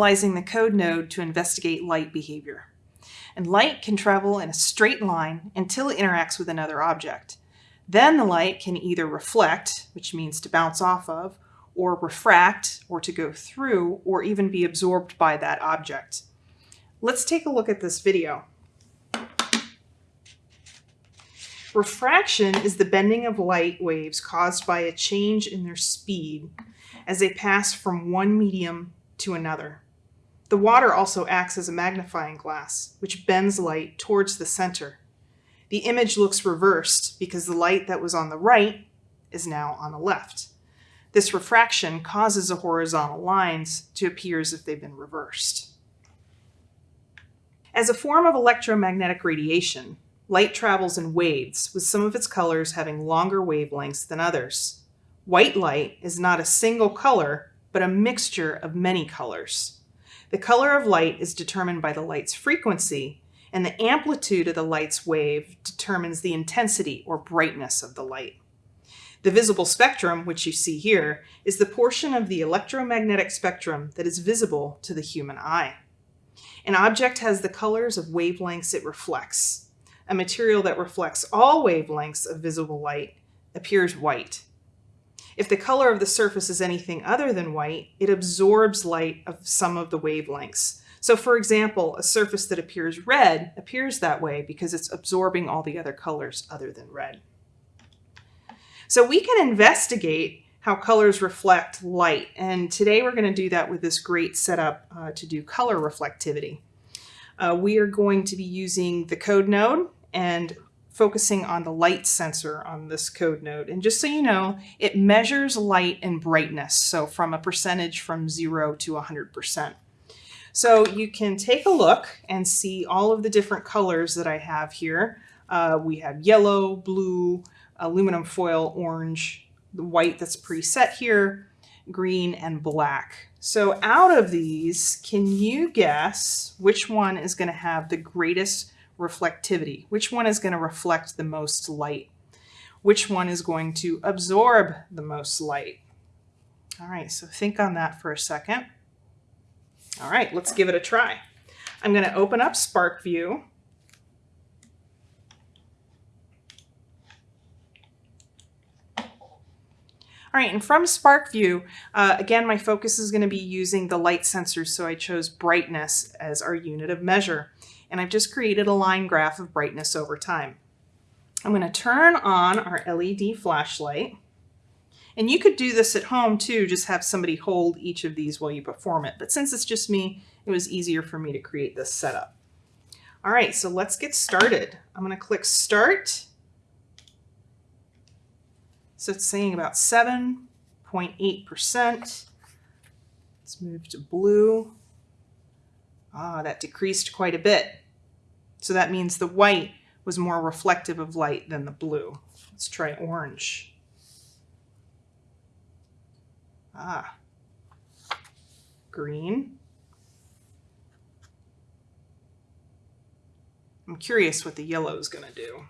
utilizing the code node to investigate light behavior. And light can travel in a straight line until it interacts with another object. Then the light can either reflect, which means to bounce off of, or refract, or to go through, or even be absorbed by that object. Let's take a look at this video. Refraction is the bending of light waves caused by a change in their speed as they pass from one medium to another. The water also acts as a magnifying glass, which bends light towards the center. The image looks reversed because the light that was on the right is now on the left. This refraction causes the horizontal lines to appear as if they've been reversed. As a form of electromagnetic radiation, light travels in waves, with some of its colors having longer wavelengths than others. White light is not a single color, but a mixture of many colors. The color of light is determined by the light's frequency, and the amplitude of the light's wave determines the intensity or brightness of the light. The visible spectrum, which you see here, is the portion of the electromagnetic spectrum that is visible to the human eye. An object has the colors of wavelengths it reflects. A material that reflects all wavelengths of visible light appears white. If the color of the surface is anything other than white, it absorbs light of some of the wavelengths. So for example, a surface that appears red appears that way because it's absorbing all the other colors other than red. So we can investigate how colors reflect light. And today we're going to do that with this great setup uh, to do color reflectivity. Uh, we are going to be using the code node and focusing on the light sensor on this code node. And just so you know, it measures light and brightness. So from a percentage from zero to 100%. So you can take a look and see all of the different colors that I have here. Uh, we have yellow, blue, aluminum foil, orange, the white that's preset here, green, and black. So out of these, can you guess which one is going to have the greatest reflectivity? Which one is going to reflect the most light? Which one is going to absorb the most light? All right, so think on that for a second. All right, let's give it a try. I'm going to open up SPARKvue All right, and from SPARKvue, uh, again, my focus is going to be using the light sensors, so I chose brightness as our unit of measure. And I've just created a line graph of brightness over time. I'm going to turn on our LED flashlight. And you could do this at home too, just have somebody hold each of these while you perform it. But since it's just me, it was easier for me to create this setup. All right, so let's get started. I'm going to click Start so it's saying about 7.8%. Let's move to blue. Ah, that decreased quite a bit. So that means the white was more reflective of light than the blue. Let's try orange. Ah, green. I'm curious what the yellow is going to do.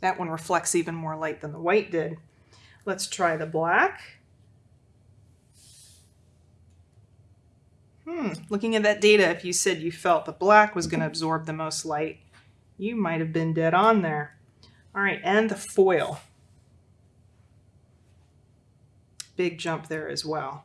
That one reflects even more light than the white did. Let's try the black. Hmm, looking at that data, if you said you felt the black was going to absorb the most light, you might have been dead on there. All right, and the foil. Big jump there as well.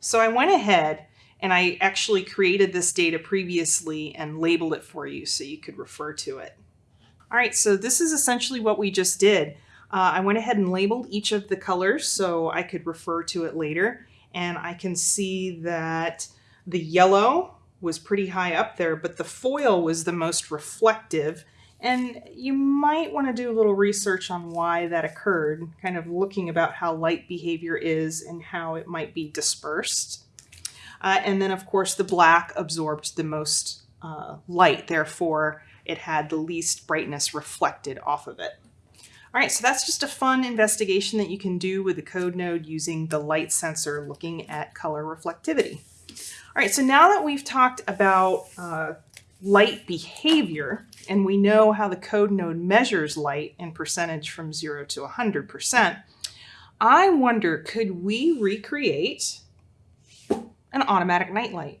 So I went ahead and I actually created this data previously and labeled it for you so you could refer to it. All right, so this is essentially what we just did. Uh, I went ahead and labeled each of the colors so I could refer to it later. And I can see that the yellow was pretty high up there, but the foil was the most reflective. And you might want to do a little research on why that occurred, kind of looking about how light behavior is and how it might be dispersed. Uh, and then, of course, the black absorbed the most uh, light, therefore, it had the least brightness reflected off of it. All right, so that's just a fun investigation that you can do with the code node using the light sensor looking at color reflectivity. All right, so now that we've talked about uh, light behavior, and we know how the code node measures light in percentage from 0 to 100%, I wonder could we recreate an automatic nightlight?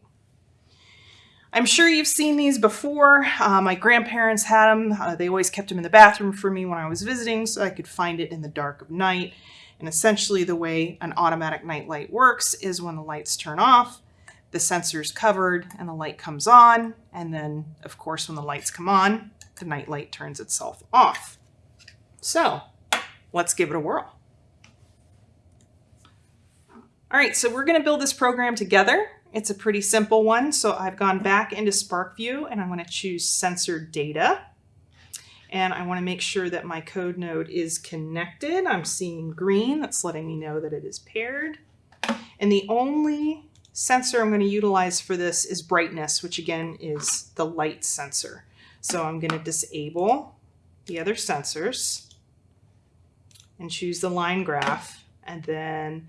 I'm sure you've seen these before. Uh, my grandparents had them. Uh, they always kept them in the bathroom for me when I was visiting so I could find it in the dark of night. And essentially the way an automatic nightlight works is when the lights turn off, the sensor's covered and the light comes on. And then of course, when the lights come on, the nightlight turns itself off. So let's give it a whirl. All right, so we're gonna build this program together. It's a pretty simple one. So I've gone back into SPARKvue and I'm going to choose sensor data. And I want to make sure that my code node is connected. I'm seeing green. That's letting me know that it is paired. And the only sensor I'm going to utilize for this is brightness, which again is the light sensor. So I'm going to disable the other sensors and choose the line graph. And then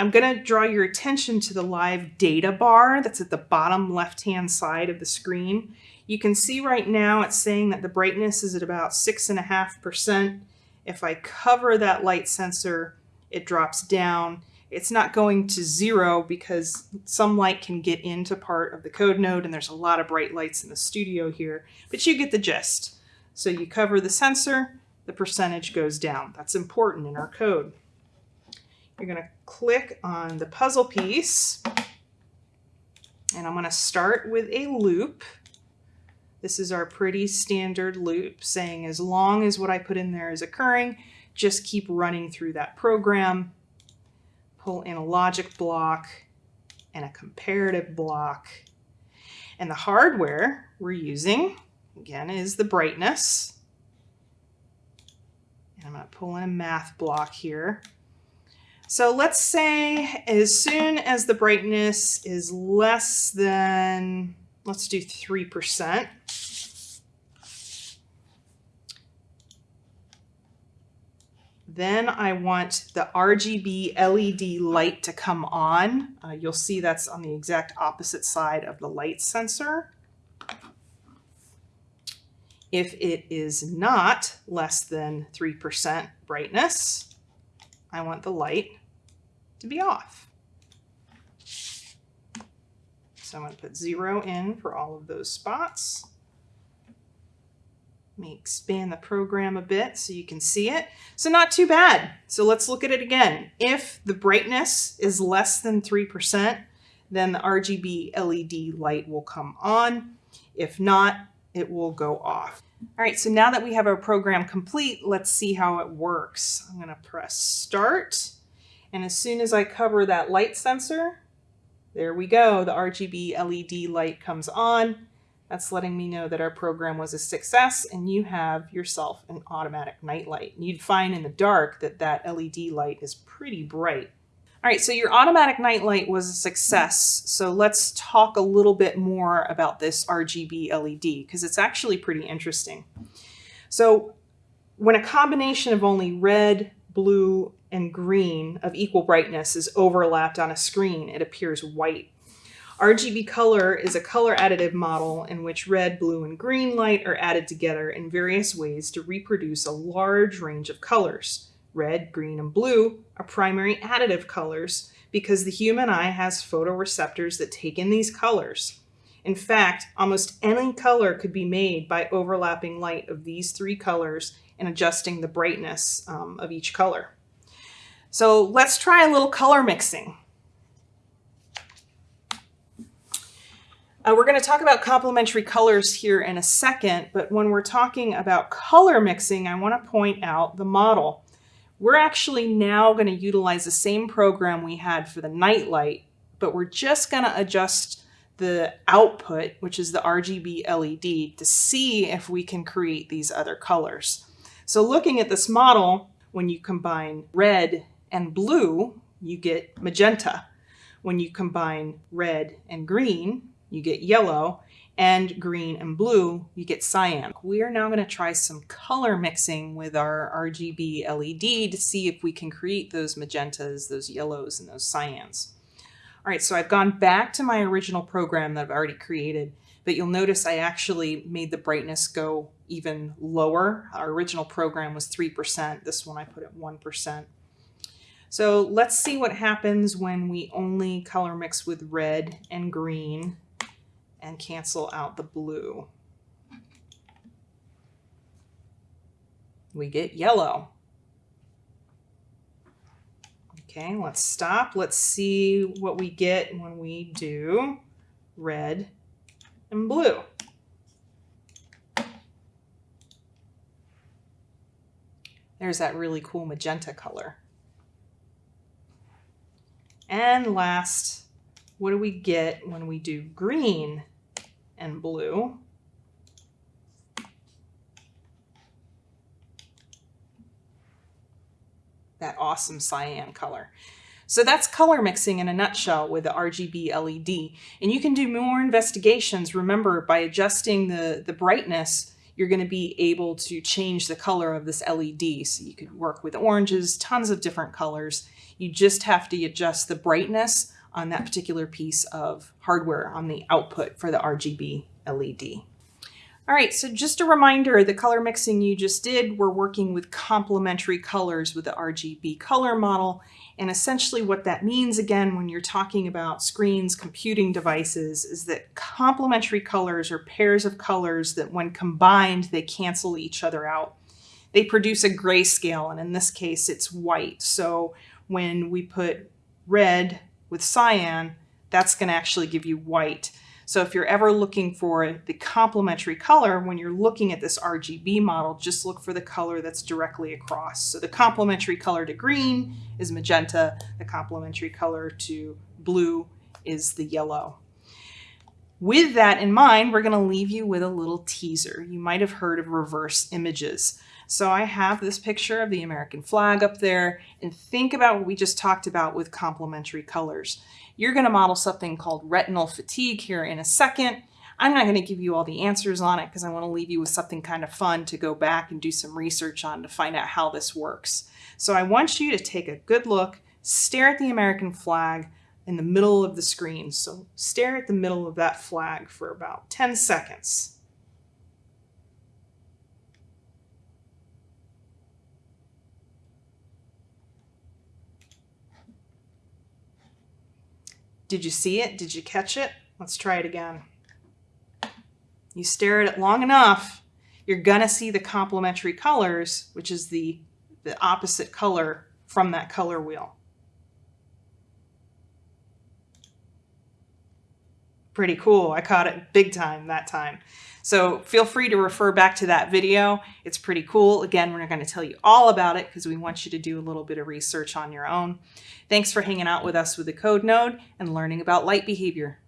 I'm going to draw your attention to the live data bar that's at the bottom left-hand side of the screen. You can see right now it's saying that the brightness is at about six and a half percent. If I cover that light sensor, it drops down. It's not going to zero because some light can get into part of the code node and there's a lot of bright lights in the studio here, but you get the gist. So you cover the sensor, the percentage goes down. That's important in our code. You're going to click on the puzzle piece and I'm going to start with a loop. This is our pretty standard loop saying as long as what I put in there is occurring, just keep running through that program. Pull in a logic block and a comparative block. And the hardware we're using, again, is the brightness. And I'm going to pull in a math block here. So let's say as soon as the brightness is less than, let's do 3%. Then I want the RGB LED light to come on. Uh, you'll see that's on the exact opposite side of the light sensor. If it is not less than 3% brightness, I want the light to be off. So I'm going to put zero in for all of those spots. Let me expand the program a bit so you can see it. So not too bad. So let's look at it again. If the brightness is less than 3%, then the RGB LED light will come on. If not, it will go off. All right, so now that we have our program complete, let's see how it works. I'm gonna press start. And as soon as I cover that light sensor, there we go, the RGB LED light comes on. That's letting me know that our program was a success and you have yourself an automatic night light. You'd find in the dark that that LED light is pretty bright. All right, so your automatic night light was a success. So let's talk a little bit more about this RGB LED because it's actually pretty interesting. So when a combination of only red, blue, and green of equal brightness is overlapped on a screen, it appears white. RGB color is a color additive model in which red, blue, and green light are added together in various ways to reproduce a large range of colors. Red, green, and blue are primary additive colors because the human eye has photoreceptors that take in these colors. In fact, almost any color could be made by overlapping light of these three colors and adjusting the brightness um, of each color. So let's try a little color mixing. Uh, we're going to talk about complementary colors here in a second, but when we're talking about color mixing, I want to point out the model. We're actually now going to utilize the same program we had for the nightlight, but we're just going to adjust the output, which is the RGB LED, to see if we can create these other colors. So looking at this model, when you combine red and blue, you get magenta. When you combine red and green, you get yellow, and green and blue, you get cyan. We are now going to try some color mixing with our RGB LED to see if we can create those magentas, those yellows, and those cyans. All right, so I've gone back to my original program that I've already created, but you'll notice I actually made the brightness go even lower. Our original program was 3%. This one I put at 1%. So let's see what happens when we only color mix with red and green and cancel out the blue. We get yellow. Okay, let's stop. Let's see what we get when we do red and blue. There's that really cool magenta color. And last, what do we get when we do green and blue? That awesome cyan color. So that's color mixing in a nutshell with the RGB LED. And you can do more investigations. Remember, by adjusting the, the brightness, you're going to be able to change the color of this LED. So you could work with oranges, tons of different colors. You just have to adjust the brightness on that particular piece of hardware on the output for the RGB LED. All right, so just a reminder, the color mixing you just did, we're working with complementary colors with the RGB color model. And essentially what that means, again, when you're talking about screens, computing devices, is that complementary colors are pairs of colors that when combined, they cancel each other out. They produce a grayscale, and in this case, it's white. So when we put red with cyan, that's going to actually give you white. So if you're ever looking for the complementary color, when you're looking at this RGB model, just look for the color that's directly across. So the complementary color to green is magenta. The complementary color to blue is the yellow. With that in mind, we're going to leave you with a little teaser. You might have heard of reverse images. So I have this picture of the American flag up there and think about what we just talked about with complementary colors. You're going to model something called retinal fatigue here in a second. I'm not going to give you all the answers on it because I want to leave you with something kind of fun to go back and do some research on to find out how this works. So I want you to take a good look, stare at the American flag in the middle of the screen. So stare at the middle of that flag for about 10 seconds. Did you see it? Did you catch it? Let's try it again. You stare at it long enough, you're gonna see the complementary colors, which is the, the opposite color from that color wheel. Pretty cool. I caught it big time that time. So feel free to refer back to that video. It's pretty cool. Again, we're not going to tell you all about it because we want you to do a little bit of research on your own. Thanks for hanging out with us with the Code Node and learning about light behavior.